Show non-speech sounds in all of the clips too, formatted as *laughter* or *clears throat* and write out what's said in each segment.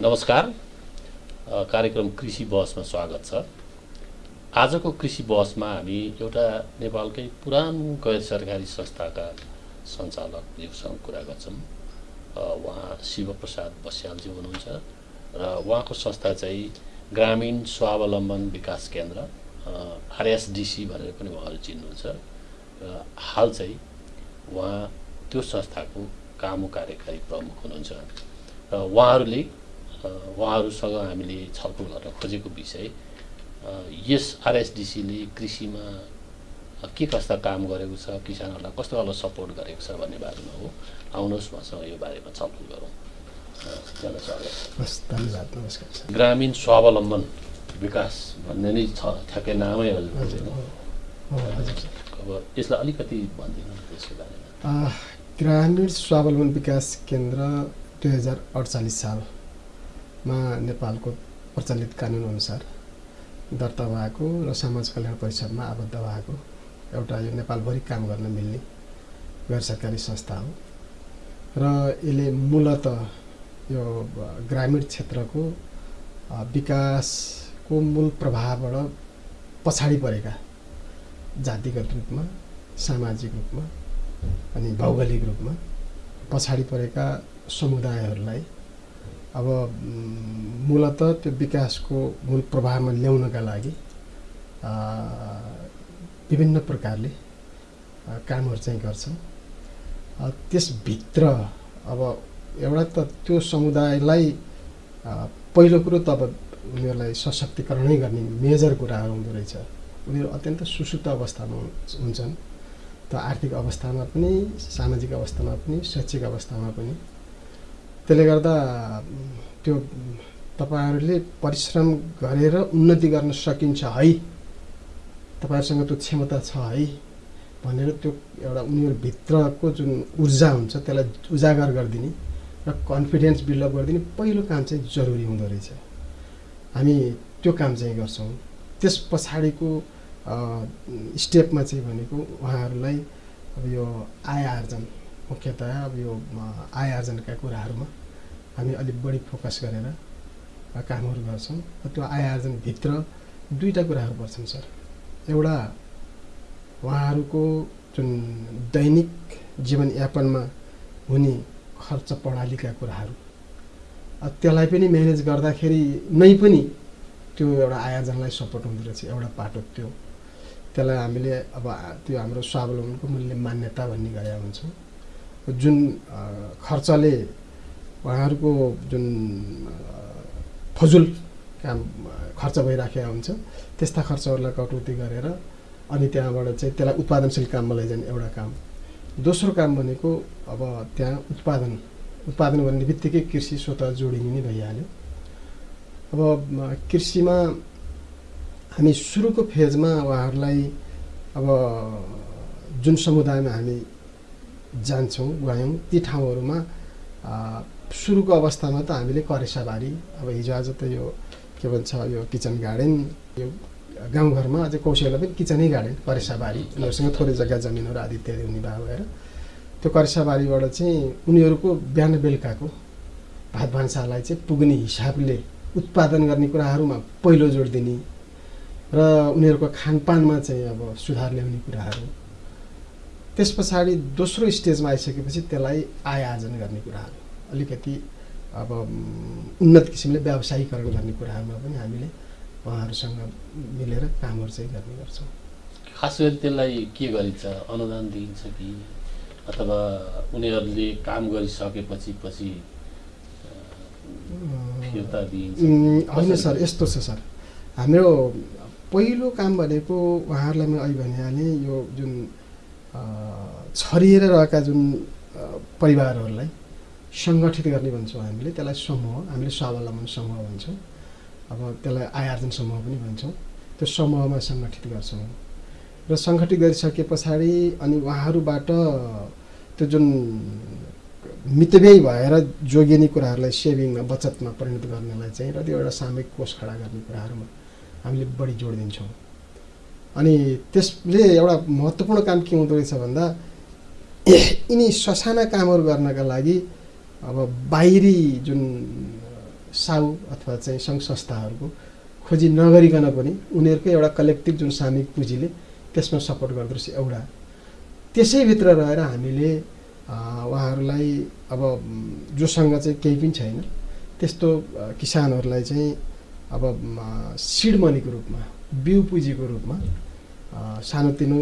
नमस्कार। कार्यक्रम कृषि बहसमा स्वागत छ। आजको कृषि बहसमा हामी एउटा नेपालकै पुरानो गैर सरकारी संस्थाका सञ्चालकज्यूसँग कुरा गर्छौँ। उहाँ शिवप्रसाद बस्यालज्यू हुनुहुन्छ र उहाँको संस्था चाहिँ ग्रामीण स्वावलम्बन विकास केन्द्र। आरएसडिसी भनेर पनि उहाँहरू चिन्नुहुन्छ। र हाल चाहिँ उहाँ त्यो संस्थाको काम कार्यकारी प्रमुख हुनुहुन्छ। र उहाँहरूले उहाँहरूसँग हामीले छलफल गर्न खोजेको विषय यस आरएसडिसीले कृषिमा के कस्ता काम गरेको छ किसानहरूलाई कस्तो खालको सपोर्ट गरेको छ भन्ने बारेमा हो। आउनुहोस् उहाँसँग यो बारेमा छलफल गरौँ। धन्यवाद नमस्कार ग्रामीण स्वावलम्बन विकास भन्ने नै छ ठ्याक्कै नामै हजुर अब यसलाई अलिकति भनिदिनु त्यसको बारेमा। ग्रामीण स्वावलम्बन विकास केन्द्र दुई हजार अडचालिस सालमा नेपालको प्रचलित कानुनअनुसार दर्ता भएको र समाज कल्याण परिषदमा आबद्ध भएको एउटा यो नेपालभरि काम गर्न मिल्ने गैर सरकारी संस्था हो। र यसले मूलत यो ग्रामीण क्षेत्रको आ, विकासको मूल प्रभावबाट पछाडि परेका जातिगत रूपमा सामाजिक रूपमा अनि भौगोलिक रूपमा पछाडि परेका समुदायहरूलाई अब मूलत त्यो विकासको मूल प्रभावमा ल्याउनका लागि विभिन्न प्रकारले कामहरू चाहिँ गर्छ। त्यसभित्र अब एउटा त त्यो समुदायलाई पहिलो कुरो त अब उनीहरूलाई सशक्तिकरणै गर्ने मेजर कुराहरू हुँदो रहेछ। उनीहरू अत्यन्त सुसुप्त अवस्थामा हुन्- हुन्छन्। त आर्थिक अवस्थामा पनि सामाजिक अवस्थामा पनि शैक्षिक अवस्थामा पनि। त्यसले गर्दा त्यो तपाईँहरूले परिश्रम गरेर उन्नति गर्न सकिन्छ है। तपाईँहरूसँग त्यो क्षमता छ है भनेर त्यो एउटा उनीहरूभित्रको जुन ऊर्जा हुन्छ त्यसलाई उजागर गरिदिने र कन्फिडेन्स बिल्डअप गरिदिने पहिलो काम चाहिँ जरुरी हुँदो रहेछ। हामी त्यो काम चाहिँ गर्छौँ। त्यस पछाडिको स्टेपमा चाहिँ भनेको उहाँहरूलाई अब यो आय आर्जन मुख्यतया अब यो आय आर्जनका कुराहरूमा हामी अलिक बढी फोकस गरेर कामहरू गर्छौँ। त्यो आय आर्जनभित्र दुईवटा कुराहरू पर्छन् सर। एउटा उहाँहरूको जुन दैनिक जीवनयापनमा हुने खर्च प्रणालीका कुराहरू। त्यसलाई पनि म्यानेज गर्दाखेरि नै पनि त्यो एउटा आयोजनलाई सपोर्ट हुँदो रहेछ एउटा पाटो त्यो। त्यसलाई हामीले अब त्यो हाम्रो स्वावलम्बनको मूल्य मान्यता भन्ने गरेका हुन्छौँ। जुन खर्चले उहाँहरूको जुन फजुल काम खर्च भइराखेका हुन्छ त्यस्ता खर्चहरूलाई कटौती गरेर अनि त्यहाँबाट चाहिँ त्यसलाई उत्पादनशील काममा लैजाने एउटा काम। दोस्रो काम भनेको अब त्यहाँ उत्पादन। उत्पादन गर्ने बित्तिकै कृषि स्वत जोडिने नै भइहाल्यो। अब कृषिमा हामी सुरुको फेजमा उहाँहरूलाई अब जुन समुदायमा हामी जान्छौँ गयौँ ती ठाउँहरूमा सुरुको अवस्थामा त हामीले करेसाबारी अब हिजो आज त यो के भन्छ यो किचन गार्डन यो गाउँघरमा अझै कौशललाई पनि किचनै गार्डन करेसाबारी उनीहरूसँग थोरै जग्गा जमिनहरू आदि इत्यादि हुने भए भएर। त्यो करेसाबारीबाट चाहिँ उनीहरूको बिहान बेलुकाको भात भान्सालाई चाहिँ पुग्ने हिसाबले उत्पादन गर्ने कुराहरूमा पहिलो जोड दिने र उनीहरूको खानपानमा चाहिँ अब सुधार ल्याउने कुराहरू। त्यस पछाडि दोस्रो स्टेजमा आइसकेपछि त्यसलाई आय आर्जन गर्ने कुराहरू। अलिकति अब उन्नत किसिमले व्यावसायिकरण गर्ने कुराहरूमा पनि हामीले उहाँहरूसँग मिलेर कामहरू चाहिँ गर्ने गर्छौँ। खास गरी त्यसलाई के गरिन्छ अनुदान दिइन्छ कि? अथवा उनीहरूले काम गरिसकेपछि पछि फिर्ता दिइन्छ। होइन? सर यस्तो छ सर। हाम्रो पहिलो काम भनेको उहाँहरूलाई मैले अहिले भनिहालेँ यो जुन छरिएर रहेका जुन परिवारहरूलाई सङ्गठित गर्ने भन्छौँ हामीले त्यसलाई समूह हामीले स्वावलम्बन समूह भन्छौँ। अब त्यसलाई आय आर्जन समूह पनि भन्छौँ। त्यो समूहमा सङ्गठित गर्छौँ। र सङ्गठित गरिसके पछाडि अनि उहाँहरूबाट त्यो जुन मितव्ययी भएर जोगिने कुराहरूलाई सेभिङमा बचतमा परिणत गर्नलाई चाहिँ र त्यो एउटा सामूहिक कोष खडा गर्ने कुराहरूमा हामीले बढी जोड दिन्छौँ। अनि त्यसले एउटा महत्त्वपूर्ण काम के हुँदो रहेछ भन्दा *coughs* यिनी ससाना कामहरू गर्नका लागि अब बाहिरी जुन साउ अथवा चाहिँ सङ्घ संस्थाहरूको खोजी नगरिकन पनि उनीहरूकै एउटा कलेक्टिभ जुन सामूहिक पुँजीले त्यसमा सपोर्ट गर्दो रहेछ। एउटा त्यसैभित्र रहेर हामीले उहाँहरूलाई अब जोसँग चाहिँ केही पनि छैन। त्यस्तो किसानहरूलाई चाहिँ अब सिड मनीको रूपमा बिउ पुँजीको रूपमा सानोतिनो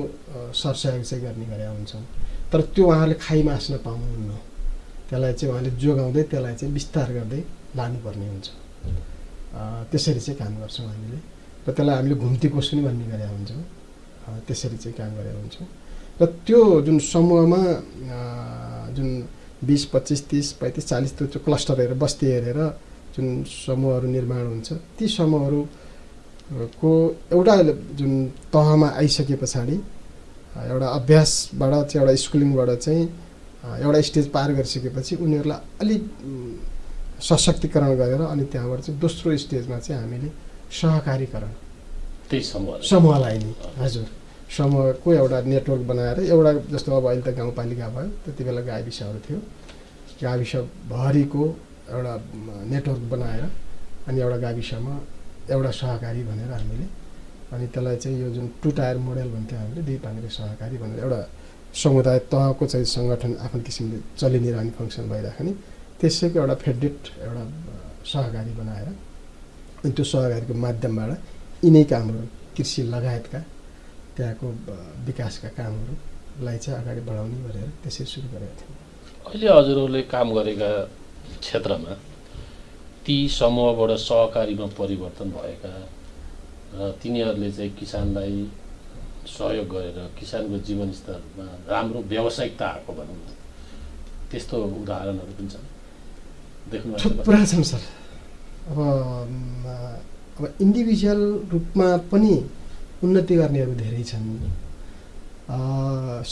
सरसहयोग चाहिँ गर्ने गरेका हुन्छौँ तर त्यो उहाँहरूले खाइमा आस्न पाउनुहुन्न। त्यसलाई चाहिँ उहाँले जोगाउँदै त्यसलाई चाहिँ विस्तार गर्दै लानुपर्ने हुन्छ। त्यसरी चाहिँ काम गर्छौँ हामीले। र त्यसलाई हामीले घुम्ती कोसुनी भन्ने गरेका हुन्छौँ। त्यसरी चाहिँ काम गरेका हुन्छौँ। र त्यो जुन समूहमा जुन बिस पच्चिस तिस पैँतिस चालिस त्यो क्लस्टर हेरेर बस्ती हेरेर जुन समूहहरू निर्माण हुन्छ ती समूहहरूको एउटा जुन तहमा आइसके पछाडि एउटा अभ्यासबाट चाहिँ एउटा स्कुलिङबाट चाहिँ एउटा स्टेज पार गरिसकेपछि उनीहरूलाई अलिक सशक्तिकरण गरेर अनि त्यहाँबाट चाहिँ दोस्रो स्टेजमा चाहिँ हामीले सहकारीकरण त्यही समूह समूहलाई नै हजुर। समूहको एउटा नेटवर्क बनाएर एउटा जस्तो अब अहिले त गाउँपालिका भयो त्यति बेला गाविसहरू थियो। गाविसभरिको एउटा नेटवर्क बनाएर अनि एउटा गाविसमा एउटा सहकारी भनेर हामीले अनि त्यसलाई चाहिँ यो जुन टु टायर मोडल भन्थ्यो हामीले दुई पाङ्ग्रे सहकारी भनेर एउटा समुदाय तहको चाहिँ सङ्गठन आफ्नो किसिमले चलिरहने फङ्सन भइराख्ने त्यसैको एउटा फेडेट एउटा सहकारी बनाएर अनि त्यो सहकारीको माध्यमबाट यिनै कामहरू कृषि लगायतका त्यहाँको विकासका कामहरूलाई चाहिँ अगाडि बढाउने भनेर त्यसरी सुरु गरेका थियौँ। अहिले हजुरहरूले काम गरेका क्षेत्रमा ती समूहबाट सहकारीमा परिवर्तन भएका र तिनीहरूले चाहिँ किसानलाई सहयोग गरेर किसानको जीवनस्तरमा राम्रो व्यावसायिकता आएको भनौँ न त्यस्तो उदाहरणहरू पनि छन्। देख्नु थुप्रा छन् सर। अब अब इन्डिभिजुअल रूपमा पनि उन्नति गर्नेहरू धेरै छन्।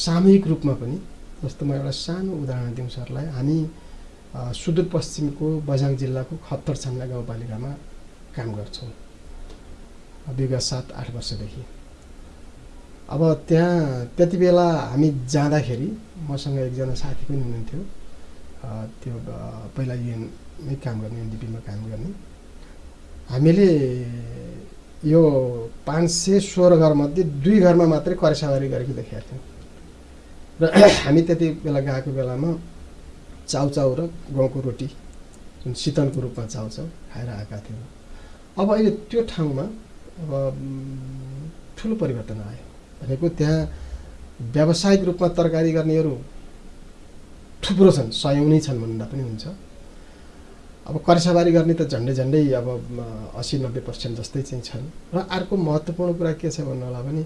सामूहिक रूपमा पनि जस्तो म एउटा सानो उदाहरण दिउँ सरलाई। हामी सुदूरपश्चिमको बझाङ जिल्लाको खत्तर छान्ना गाउँपालिकामा काम गर्छौँ। विगत सात आठ वर्षदेखि। अब त्यहाँ त्यति बेला हामी जाँदाखेरि मसँग एकजना साथी पनि हुनुहुन्थ्यो। त्यो पहिला युएनमै काम गर्ने एनडिपीमा काम गर्ने। हामीले यो पाँच सय सोह्र घरमध्ये दुई घरमा मात्रै करेसाबारी गरेको देखेका थियौँ। र *clears throat* हामी त्यति बेला गएको बेलामा चाउचाउ र गाउँको रोटी जुन शीतलको रूपमा चाउचाउ खाएर आएका थियौँ। अब अहिले त्यो ठाउँमा अब ठुलो परिवर्तन आयो। भनेको त्यहाँ व्यावसायिक रूपमा तरकारी गर्नेहरू थुप्रो छन् सयौँ नै छन् भन्दा पनि हुन्छ। अब कर्साबारी गर्ने त झन्डै झन्डै अब असी नब्बे पर्सेन्ट जस्तै चाहिँ छन्। र अर्को महत्त्वपूर्ण कुरा के छ भन्नु होला भने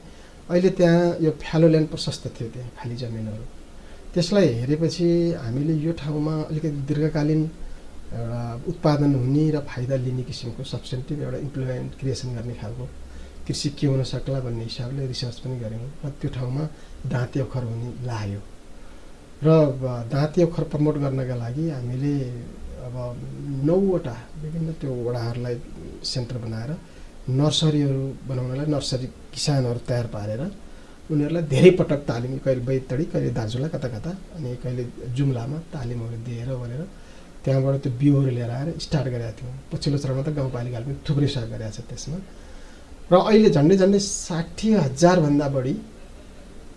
अहिले त्यहाँ यो फ्यालो ल्यान्ड प्रशस्त थियो त्यहाँ खाली जमिनहरू। त्यसलाई हेरेपछि हामीले यो ठाउँमा अलिकति दीर्घकालीन एउटा उत्पादन हुने र फाइदा लिने किसिमको सब्सेन्टिभ एउटा इम्प्लोइमेन्ट क्रिएसन गर्ने खालको कृषि के हुन सक्ला भन्ने हिसाबले रिसर्च पनि गऱ्यौँ र त्यो ठाउँमा दाँते ओखर हुने लाग्यो। र दाँते ओखर प्रमोट गर्नका लागि हामीले अब नौवटा विभिन्न त्यो वडाहरूलाई सेन्टर बनाएर नर्सरीहरू बनाउनलाई नर्सरी किसानहरू तयार पारेर उनीहरूलाई धेरै पटक तालिम कहिले बैतडी कहिले दार्जुला कता कता अनि कहिले जुम्लामा तालिमहरू दिएर भनेर त्यहाँबाट त्यो बिउहरू लिएर आएर स्टार्ट गरेका थियौँ। पछिल्लो चरणमा त गाउँपालिकाले पनि थुप्रै सहयोग गरेको छ त्यसमा। र अहिले झन्डै झन्डै साठी हजारभन्दा बढी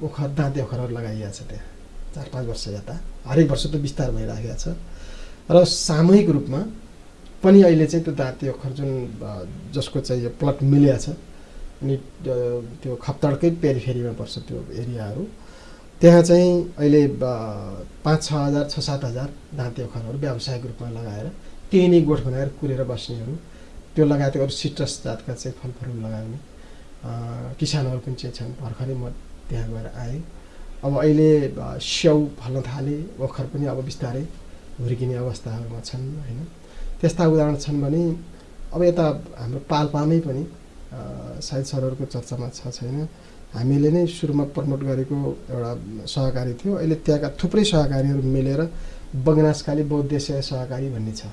ओखर दाँते ओखरहरू लगाइएको छ त्यहाँ। चार पाँच वर्ष यता हरेक वर्ष त बिस्तार भइराखेको छ। र सामूहिक रूपमा पनि अहिले चाहिँ त्यो दाँते ओखर जुन जसको चाहिँ यो प्लट मिलिया छ अनि त्यो खप्तडकै पेरिफेरीमा पर्छ त्यो एरियाहरू त्यहाँ चाहिँ अहिले पाँच छ हजार छ सात हजार दाँते ओखरहरू व्यावसायिक रूपमा लगाएर त्यही नै गोठ बनाएर कुरेर बस्नेहरू त्यो लगायत अरू सिट्रस जातका चाहिँ फलफुल लगाउने किसानहरू पनि चाहिँ छन्। भर्खरै म त्यहाँ गएर आएँ। अब अहिले स्याउ फल्न थाले ओखर पनि अब बिस्तारै हुर्किने अवस्थाहरूमा छन् होइन? त्यस्ता उदाहरण छन् भने अब यता हाम्रो पाल्पामै पनि सायद सरहरूको चर्चामा छ छैन। हामीले नै सुरुमा प्रमोट गरेको एउटा सहकारी थियो। अहिले त्यहाँका थुप्रै सहकारीहरू मिलेर बगनासकाली बौद्धेश्य सहकारी भन्ने छ।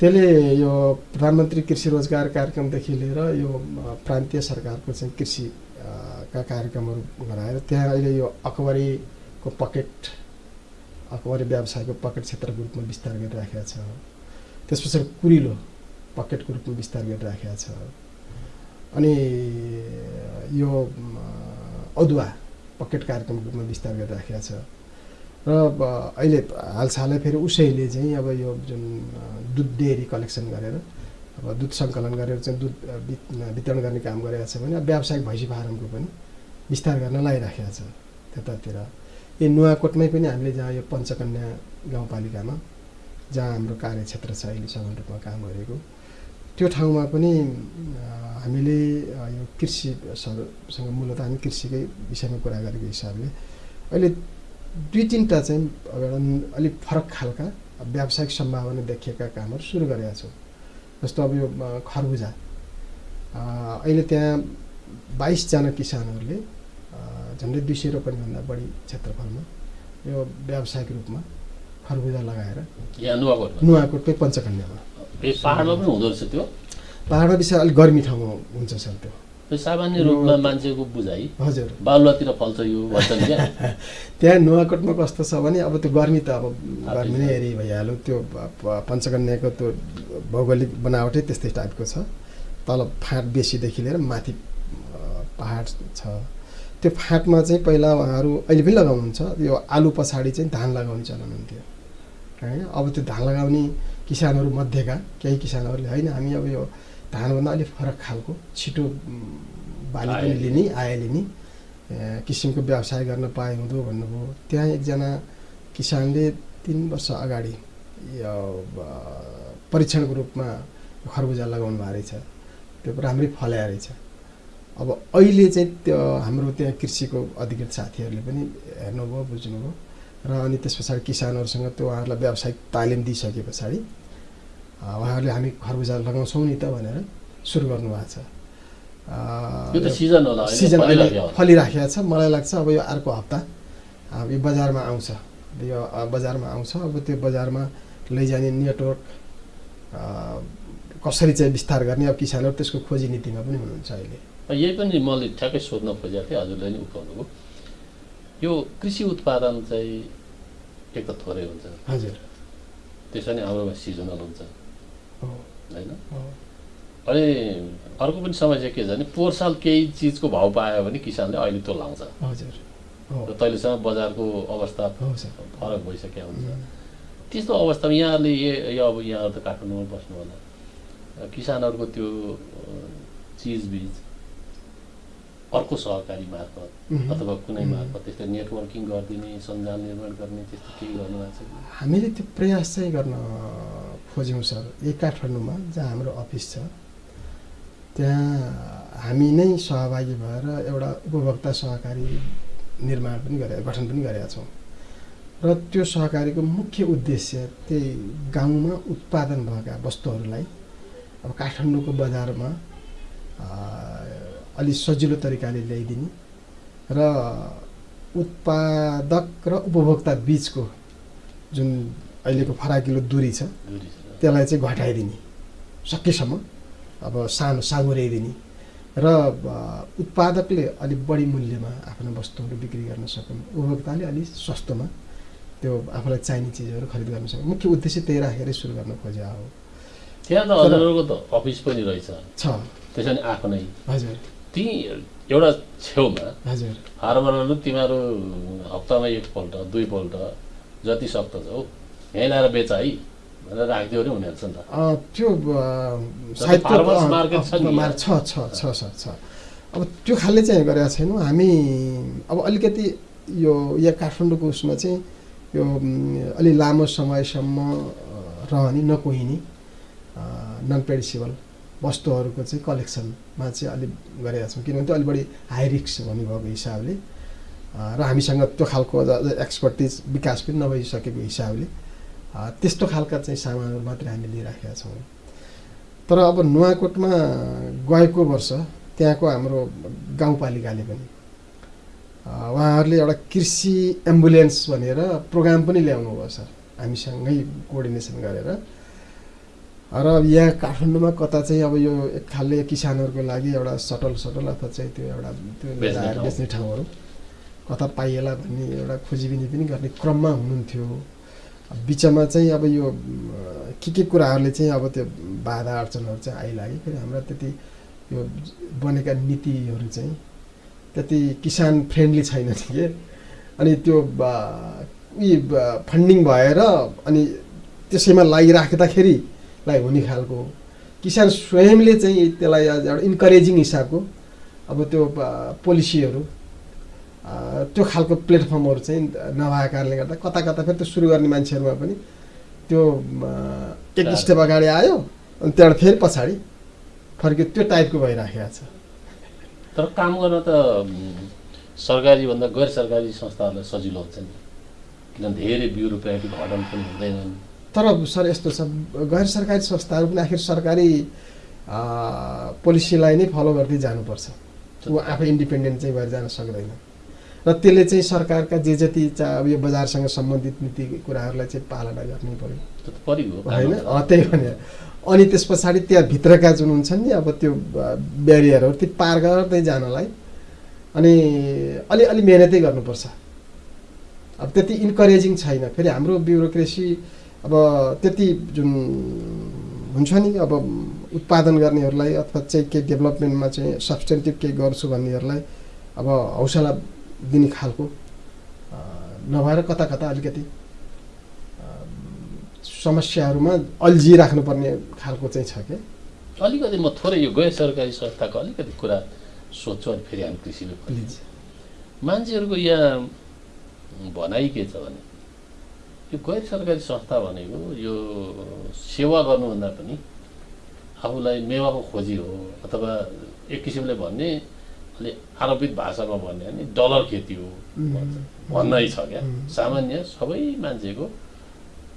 त्यसले यो प्रधानमन्त्री कृषि रोजगार कार्यक्रमदेखि लिएर यो प्रान्तीय सरकारको चाहिँ कृषि का कार्यक्रमहरू गराएर त्यहाँ अहिले यो अकबरीको पकेट अकबरी व्यवसायको पकेट क्षेत्रको रूपमा विस्तार गरिराखेका छ त्यस पछाडि कुरिलो पकेटको रूपमा विस्तार गरिराखेका छ अनि यो अदुवा पकेट कार्यक्रमको रूपमा विस्तार गरिराखेका छ र अहिले हालसालै फेरि उसैले चाहिँ अब यो जुन दुध डेरी कलेक्सन गरेर अब दुध सङ्कलन गरेर चाहिँ दुध वितरण गर्ने काम गरेका छ भने व्यावसायिक भैँसी फारमको पनि विस्तार गर्न लगाइराखेका छ त्यतातिर यो नुवाकोटमै पनि हामीले जहाँ यो पञ्चकन्या गाउँपालिकामा जहाँ हाम्रो कार्यक्षेत्र छ अहिले समान रूपमा काम गरेको त्यो ठाउँमा पनि हामीले यो कृषिसँग मूलत हामी कृषिकै विषयमा कुरा गरेको हिसाबले अहिले दुई तिनवटा चाहिँ एउटा अलिक फरक खालका व्यावसायिक सम्भावना देखिएका कामहरू सुरु गरेका छौँ। जस्तो अब यो खरबुजा। अहिले त्यहाँ बाइसजना किसानहरूले झन्डै दुई सय रोपनीभन्दा बढी क्षेत्रफलमा यो व्यावसायिक रूपमा खरबुजा लगाएर नुवाकोटकै पञ्चकन्यामा। पाहाडमा पनि हुँदो रहेछ त्यो? पाहाडमा विषय अलिक गर्मी ठाउँमा हुन्छ सर त्यो। सामान्य रूपमा मान्छेको बुझाइ। हजुर। बालुवातिर फल्छ यो भन्छन् क्या? *laughs* त्यहाँ नुवाकोटमा कस्तो छ भने अब त्यो गर्मी त अब गर्मी नै। हेरी भइहाल्यो। त्यो पञ्चकन्याको त्यो भौगोलिक बनावटै त्यस्तै टाइपको छ। तल फाँट बेसीदेखि लिएर माथि पाहाड छ। त्यो फाँटमा चाहिँ पहिला उहाँहरू अहिले पनि लगाउनुहुन्छ। यो आलु पछाडि चाहिँ धान लगाउने चलन हुन्थ्यो होइन? अब त्यो धान लगाउने किसानहरू मध्येका केही किसानहरूले होइन हामी अब यो धानभन्दा अलिक फरक खालको छिटो बाली पनि लिने आय लिने किसिमको व्यवसाय गर्न पाए हुँदो भन्नुभयो। त्यहाँ एकजना किसानले तिन वर्ष अगाडि यो परीक्षणको रूपमा खरबुजा लगाउनु भएको रहेछ। त्यो राम्रै फल्या रहेछ। अब अहिले चाहिँ त्यो हाम्रो त्यहाँ कृषिको अधिकृत साथीहरूले पनि हेर्नुभयो बुझ्नुभयो। र अनि त्यस पछाडि किसानहरूसँग त्यो उहाँहरूलाई व्यावसायिक तालिम दिइसके पछाडि उहाँहरूले हामी खरबुजा लगाउँछौँ नि त भनेर सुरु गर्नुभएको छ। सिजन होला अहिले। फलिराखेको छ। मलाई लाग्छ अब यो अर्को हप्ता यो बजारमा आउँछ। यो बजारमा आउँछ। अब त्यो बजारमा लैजाने नेटवर्क कसरी चाहिँ विस्तार गर्ने अब किसानहरू त्यसको खोजी नीतिमा पनि हुनुहुन्छ अहिले। यही पनि मैले ठ्याक्कै सोध्न खोजेको थिएँ हजुरले नि उठाउनुभयो। यो कृषि उत्पादन चाहिँ एक त थोरै हुन्छ। हजुर। त्यसो नि हाम्रोमा सिजनल हुन्छ। होइन? अनि अर्को पनि समस्या के छ भने पोहोर साल केही चिजको भाउ पायो भने किसानले अहिले त्यो लाउँछ। हजुर। हो। र तहिलेसम्म बजारको अवस्था फरक भइसकेको हुन्छ। त्यस्तो अवस्थामा यहाँहरूले ए यो अब यहाँहरू त काठमाडौँमा बस्नु होला। किसानहरूको त्यो चिजबिज अर्को सहकारी मार्फत अथवा कुनै। मार्फत त्यस्तो नेटवर्किङ गरिदिने सञ्जाल निर्माण गर्ने त्यस्तो केही गर्नुभएको छ हामीले त्यो प्रयास चाहिँ गर्न खोज्यौँ सर यही काठमाडौँमा जहाँ हाम्रो अफिस छ। त्यहाँ हामी नै सहभागी भएर एउटा उपभोक्ता सहकारी निर्माण पनि गरे गठन पनि गरेका छौँ। र त्यो सहकारीको मुख्य उद्देश्य त्यही गाउँमा उत्पादन भएका वस्तुहरूलाई अब काठमाडौँको बजारमा अलि सजिलो तरिकाले ल्याइदिने। र उत्पादक र उपभोक्ता बिचको जुन अहिलेको फराकिलो दूरी छ। त्यसलाई चाहिँ घटाइदिने सकेसम्म अब सानो साँगुर्याइदिने र उत्पादकले अलिक बढी मूल्यमा आफ्नो वस्तुहरू बिक्री गर्न सकुन्। उपभोक्ताले अलिक सस्तोमा त्यो आफूलाई चाहिने चिजहरू खरिद गर्न सक्छ मुख्य उद्देश्य त्यही राखेरै सुरु गर्न खोजे हो। त्यहाँ त अफिस पनि रहेछ। छ। त्यसो भने आफ्नै हजुर। ती एउटा छेउमा हजुर। हार्बरहरू तिमीहरू हप्तामा एकपल्ट दुईपल्ट जति सक्दछौ यहीँ ल्याएर बेच है भनेर राखिदियो भने हुनेरहेछ नि त। त्यो छ छ छ छ छ अब त्यो खालले चाहिँ गरेका छैनौँ। हामी अब अलिकति यो यहाँ काठमाडौँको उसमा चाहिँ यो अलि लामो समयसम्म रहने नकुहिने नन पेरिसेबल वस्तुहरूको चाहिँ कलेक्सनमा चाहिँ अलिक गरेका छौँ किनभने त्यो अलिक बढी हाई रिक्स भन्नुभएको हिसाबले र हामीसँग त्यो खालको एक्सपर्टिज विकास पनि नभइसकेको हिसाबले त्यस्तो खालका चाहिँ सामानहरू मात्रै हामी लिइराखेका छौँ। तर अब नुवाकोटमा गएको वर्ष त्यहाँको हाम्रो गाउँपालिकाले पनि उहाँहरूले एउटा कृषि एम्बुलेन्स भनेर प्रोग्राम पनि ल्याउनु भयो सर हामीसँगै कोअर्डिनेसन गरेर। र यहाँ काठमाडौँमा कता चाहिँ अब यो एक खालले किसानहरूको लागि एउटा सटल सटल अथवा चाहिँ त्यो एउटा त्यो बेच्ने ठाउँहरू। कता पाइएला भन्ने एउटा खोजीबिनी पनि गर्ने क्रममा हुनुहुन्थ्यो। बिचमा चाहिँ अब यो के के कुराहरूले चाहिँ अब त्यो बाधा अडचनहरू चाहिँ आइलाग्यो फेरि हाम्रा त्यति यो बनेका नीतिहरू चाहिँ त्यति किसान फ्रेन्डली छैन *laughs* के? अनि त्यो उयो फन्डिङ भएर अनि त्यसैमा लागिराख्दाखेरि लाई हुने खालको किसान स्वयंले चाहिँ त्यसलाई एउटा इन्करेजिङ हिसाबको अब त्यो पोलिसीहरू त्यो खालको प्लेटफर्महरू चाहिँ नभएको कारणले गर्दा कता कता फेरि त्यो सुरु गर्ने मान्छेहरूमा पनि त्यो एक। स्टेप अगाडि आयो अनि त्यहाँबाट फेरि पछाडि फर्क्यो। त्यो टाइपको भइराखेको छ। तर काम गर्न त सरकारीभन्दा गैर सरकारी संस्थाहरूलाई सजिलो हुन्छ नि। किनभने धेरै ब्युरोक्रेटिक हडल पनि हुँदैनन्। तर सर यस्तो छ गैर सरकारी संस्थाहरू पनि आखिर सरकारी पोलिसीलाई नै फलो गर्दै जानुपर्छ। ऊ आफै इन्डिपेन्डेन्ट चाहिँ भएर जान सक्दैन। र त्यसले चाहिँ सरकारका जे जति चाहिँ अब यो बजारसँग सम्बन्धित नीति कुराहरूलाई चाहिँ पालना गर्नै पऱ्यो त होइन? त्यही भने अनि त्यस पछाडि त्यहाँ भित्रका जुन हुन्छन् नि अब त्यो ब्यारियरहरू त्यो पार गर्दै जानलाई। अनि अलिअलि मिहिनेतै गर्नुपर्छ। अब त्यति इन्करेजिङ छैन। फेरि हाम्रो ब्युरोक्रेसी अब त्यति जुन हुन्छ नि अब उत्पादन गर्नेहरूलाई अथवा चाहिँ केही डेभलपमेन्टमा चाहिँ सब्सटेन्टिभ केही गर्छु भन्नेहरूलाई अब हौसला दिने खालको नभएर कता कता अलिकति समस्याहरूमा अल्झिराख्नुपर्ने खालको चाहिँ छ क्या अलिकति म थोरै यो गैर सरकारी संस्थाको अलिकति कुरा सोध्छु अनि फेरि हामी कृषिमा मान्छेहरूको यहाँ भनाइ के छ भने यो गैर सरकारी संस्था भनेको यो सेवा गर्नुभन्दा पनि आफूलाई मेवाको खोजी हो अथवा एक किसिमले भन्ने अलि आरोपित भाषामा भन्ने भने डलर खेती हो। भन्नै छ क्या. सामान्य सबै मान्छेको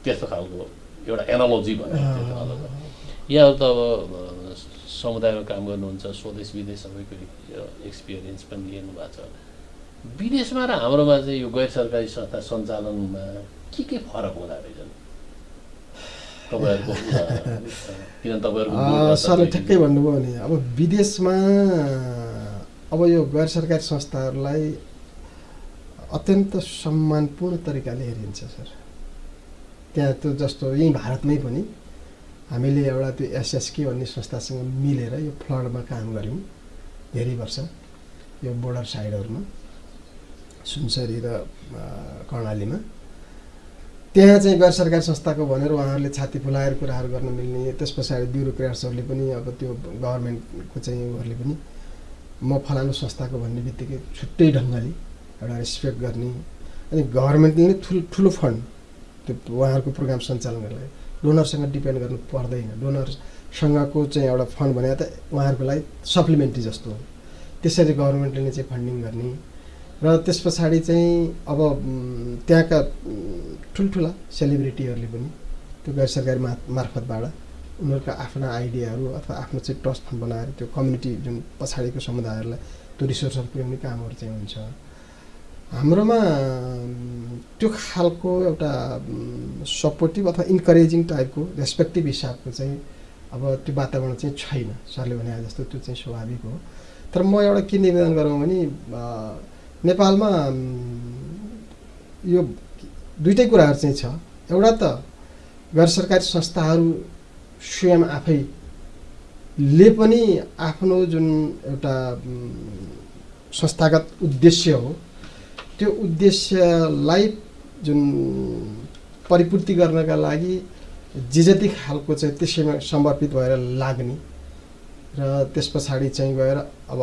त्यस्तो खालको एउटा एनालोजी भन्ने। यहाँहरू त अब समुदायमा काम गर्नुहुन्छ स्वदेश विदेश सबैको एक्सपिरियन्स पनि लिनु भएको छ विदेशमा र हाम्रोमा चाहिँ यो गैर सरकारी संस्था सञ्चालनमा के के फरक हुँदो रहेछन् तपाईँहरूको तपाईँहरूको सरले त ठ्याक्कै भन्नुभयो भने अब विदेशमा अब यो गैर सरकारी संस्थाहरूलाई अत्यन्त सम्मानपूर्ण तरिकाले हेरिन्छ सर त्यहाँ त्यो जस्तो यहीँ भारतमै पनि हामीले एउटा त्यो एसएसके भन्ने संस्थासँग मिलेर यो फ्लडमा काम गऱ्यौँ धेरै वर्ष यो बोर्डर साइडहरूमा सुनसरी र कर्णालीमा त्यहाँ चाहिँ गैर सरकारी संस्थाको भनेर उहाँहरूले छाती फुलाएर कुराहरू गर्न मिल्ने त्यस पछाडि ब्युरोक्राट्सहरूले पनि अब त्यो गभर्मेन्टको चाहिँ उहाँहरूले पनि म फलानु संस्थाको भन्ने बित्तिकै छुट्टै ढङ्गले एउटा रेस्पेक्ट गर्ने अनि गभर्मेन्टले ठुलो ठुलो फन्ड त्यो उहाँहरूको प्रोग्राम सञ्चालन गर्नलाई डोनरसँग डिपेन्ड गर्नु पर्दैन। डोनरसँगको चाहिँ एउटा फन्ड भने त उहाँहरूको लागि सप्लिमेन्ट्री जस्तो हो। त्यसरी गभर्मेन्टले नै चाहिँ फन्डिङ गर्ने र त्यस पछाडि चाहिँ अब त्यहाँका ठुल्ठुला सेलिब्रिटीहरूले पनि त्यो गैर सरकारी मा मार्फतबाट उनीहरूका आफ्ना आइडियाहरू अथवा आफ्नो चाहिँ ट्रस्ट बनाएर त्यो कम्युनिटी जुन पछाडिको समुदायहरूलाई त्यो रिसोर्सहरू पुर्याउने कामहरू चाहिँ हुन्छ। हाम्रोमा त्यो खालको एउटा सपोर्टिभ अथवा इन्करेजिङ टाइपको रेस्पेक्टिभ हिसाबको चाहिँ अब त्यो वातावरण चाहिँ छैन। सरले भने जस्तो त्यो चाहिँ स्वाभाविक हो। तर म एउटा के निवेदन गरौँ भने नेपालमा यो दुइटै कुराहरू चाहिँ छ। एउटा त गैर सरकारी संस्थाहरू स्वयं आफैले पनि आफ्नो जुन एउटा संस्थागत उद्देश्य हो त्यो उद्देश्यलाई जुन परिपूर्ति गर्नका लागि जे जति खालको चाहिँ त्यसैमा समर्पित भएर लाग्ने र त्यस पछाडि चाहिँ गएर अब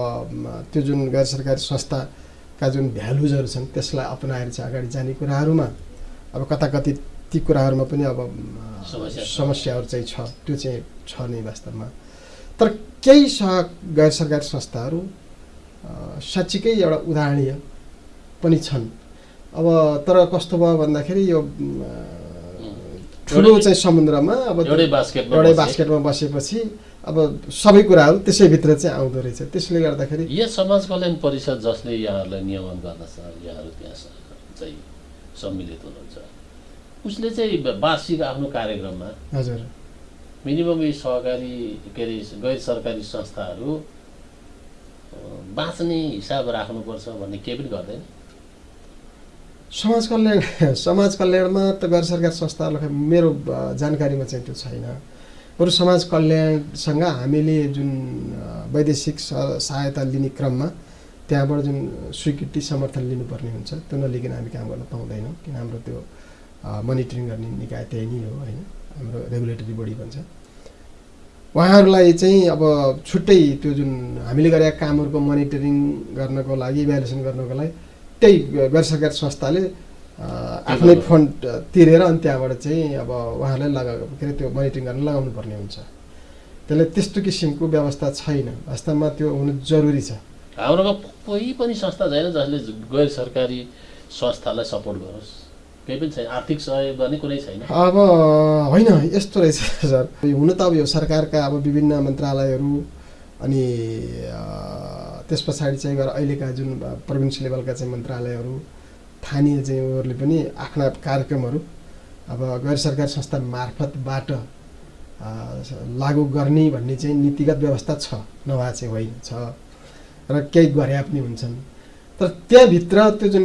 त्यो जुन गैर सरकारी संस्थाका जुन भ्यालुजहरू छन् त्यसलाई अपनाएर चाहिँ अगाडि जाने कुराहरूमा अब कता कति ती कुराहरूमा पनि अब। समस्याहरू चाहिँ छ। त्यो चाहिँ छ नै वास्तवमा। तर केही स गैर सरकारी संस्थाहरू साँच्चीकै एउटा उदाहरणीय पनि छन्। अब तर कस्तो भयो भन्दाखेरि यो ठुलो चाहिँ समुद्रमा अब एउटै बास्केटमा बसेपछि अब सबै कुराहरू त्यसैभित्र चाहिँ आउँदो रहेछ। त्यसले गर्दाखेरि यहाँ समाज कल्याण परिषद जसले यहाँहरूलाई नियमन गर्दछ यहाँहरू त्यहाँ चाहिँ सम्मिलित हुनुहुन्छ उसले चाहिँ वार्षिक आफ्नो कार्यक्रममा हजुर। मिनिमम यी सहकारी के अरे गैर सरकारी संस्थाहरू बाँच्ने हिसाब राख्नुपर्छ भन्ने केही पनि गर्दैन। समाज कल्याण समाज कल्याणमा त गैर सरकारी संस्थाहरूलाई मेरो जानकारीमा चाहिँ त्यो छैन। बरु समाज कल्याणसँग हामीले जुन वैदेशिक सहायता लिने क्रममा त्यहाँबाट जुन स्वीकृति समर्थन लिनुपर्ने हुन्छ त्यो नलिकन हामी काम गर्न पाउँदैनौँ किन हाम्रो त्यो मोनिटरिङ गर्ने निकाय त्यही नै हो होइन? हाम्रो रेगुलेटरी बडी भन्छ। उहाँहरूलाई चाहिँ अब छुट्टै त्यो जुन हामीले गरेका कामहरूको मोनिटरिङ गर्नको लागि इभ्यालुएसन गर्नको लागि त्यही गैर सरकारी संस्थाले आफ्नै। फन्ड तिरेर अनि त्यहाँबाट चाहिँ अब उहाँहरूलाई लगा के अरे त्यो मोनिटरिङ गर्न लगाउनु पर्ने हुन्छ। त्यसले त्यस्तो किसिमको व्यवस्था छैन। वास्तवमा त्यो हुनु जरुरी छ। हाम्रोमा कोही पनि संस्था छैन जसले गैर सरकारी संस्थालाई सपोर्ट गरोस्। केही पनि छैन। आर्थिक सहयोग गर्ने कुनै छैन। अब होइन यस्तो रहेछ सर। हुन त अब यो सरकारका अब विभिन्न मन्त्रालयहरू अनि त्यस पछाडि चाहिँ गएर अहिलेका जुन प्रोभिन्स लेभलका चाहिँ मन्त्रालयहरू स्थानीय चाहिँ उनीहरूले पनि आफ्ना कार्यक्रमहरू अब गैर सरकारी संस्था मार्फतबाट लागू गर्ने भन्ने चाहिँ नीतिगत व्यवस्था छ। नभए चाहिँ होइन छ। र केही गरे पनि हुन्छन्। तर त्यहाँभित्र त्यो जुन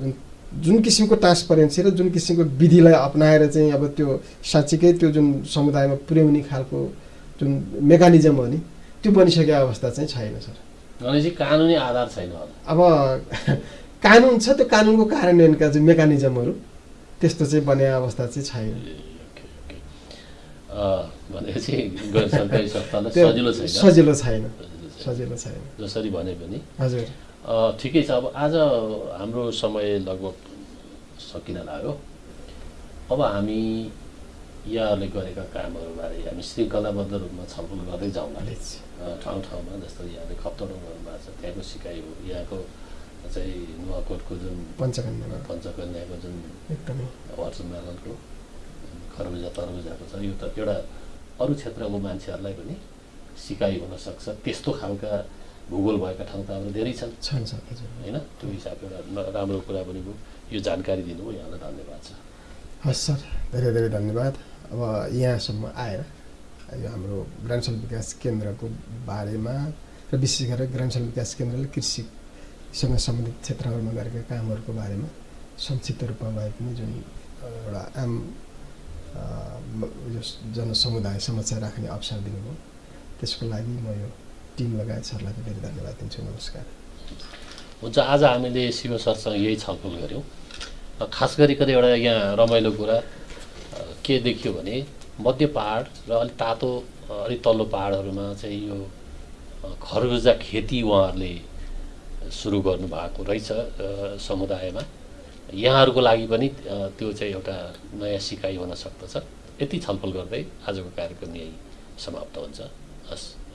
जुन जुन किसिमको ट्रान्सपरेन्सी र जुन किसिमको विधिलाई अप्नाएर चाहिँ अब त्यो साँच्चीकै त्यो जुन समुदायमा पुर्याउने खालको जुन मेकानिजम हो नि त्यो बनिसकेको अवस्था चाहिँ छैन सर। भनेपछि कानुनी आधार छैन अब *laughs* कानुन छ त्यो कानुनको कार्यान्वयनका चाहिँ मेकानिजमहरू त्यस्तो चाहिँ बने अवस्था चाहिँ छैन। *laughs* सजिलो छैन। सजिलो छैन जसरी भने पनि। हजुर। ठिकै छ। अब आज हाम्रो समय लगभग सकिन लाग्यो। अब हामी यहाँहरूले गरेका कामहरूबारे हामी श्रृङ्खलाबद्ध रूपमा छलफल गर्दै जाउँला अ, ठाउँ ठाउँमा जस्तो यहाँले खप्तडो गर्नुभएको छ त्यहाँको सिकाइ हो। यहाँको चाहिँ नुवाकोटको जुन पञ्चकन्यामा पञ्चकन्याको जुन एकदमै। खरबुजा तरबुजाको छ यो त एउटा अरू क्षेत्रको मान्छेहरूलाई पनि सिकाइ हुनसक्छ त्यस्तो खालका भूगोल भएका ठाउँ त हाम्रो धेरै छन्। होइन? त्यो हिसाबले एउटा राम्रो कुरा पनि भयो यो जानकारी दिनुभयो यहाँलाई धन्यवाद छ। हस् सर। धेरै धेरै धन्यवाद। अब यहाँसम्म आएर यो हाम्रो ग्रामाञ्चल विकास केन्द्रको बारेमा र विशेष गरेर ग्रामाञ्चल विकास केन्द्रले कृषिसँग सम्बन्धित क्षेत्रहरूमा गरेका कामहरूको बारेमा संक्षिप्त रूपमा भए पनि जुन एउटा आम जनसमुदाय समस्या राख्ने अवसर दिनुभयो। त्यसको लागि म यो टिम लगायत सरलाई धेरै धन्यवाद दिन्छु। नमस्कार। हुन्छ आज हामीले शिव सरसँग यही छलफल गऱ्यौँ। खास गरिकन एउटा यहाँ रमाइलो कुरा के देखियो भने मध्य पहाड र अलिक तातो अलिक तल्लो पहाडहरूमा चाहिँ यो खरबुजा खेती उहाँहरूले सुरु गर्नुभएको रहेछ समुदायमा। यहाँहरूको लागि पनि त्यो चाहिँ एउटा नयाँ सिकाइ हुन सक्दछ। यति छलफल गर्दै आजको कार्यक्रम यही समाप्त हुन्छ। हस् नमस्कार